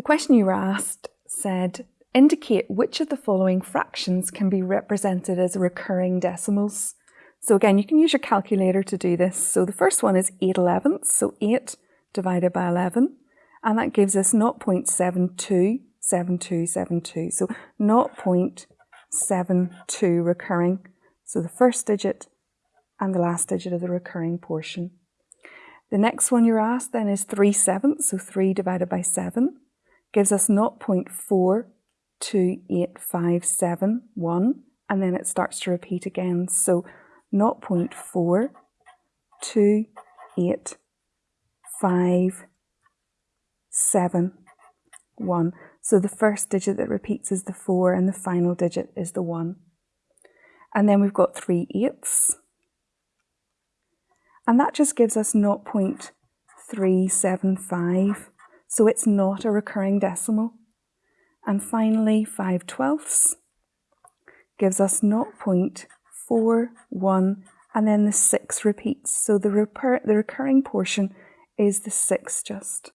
The question you were asked said, indicate which of the following fractions can be represented as recurring decimals. So again, you can use your calculator to do this. So the first one is 8 elevenths, so 8 divided by 11, and that gives us 0.727272. So 0.72 recurring. So the first digit and the last digit of the recurring portion. The next one you're asked then is 3 sevenths, so 3 divided by 7 gives us 0.428571 and then it starts to repeat again. So 0.428571. So the first digit that repeats is the 4 and the final digit is the 1. And then we've got 3 eighths. And that just gives us 0.375 so it's not a recurring decimal. And finally, 5 twelfths gives us 0.41 and then the 6 repeats. So the, the recurring portion is the 6 just.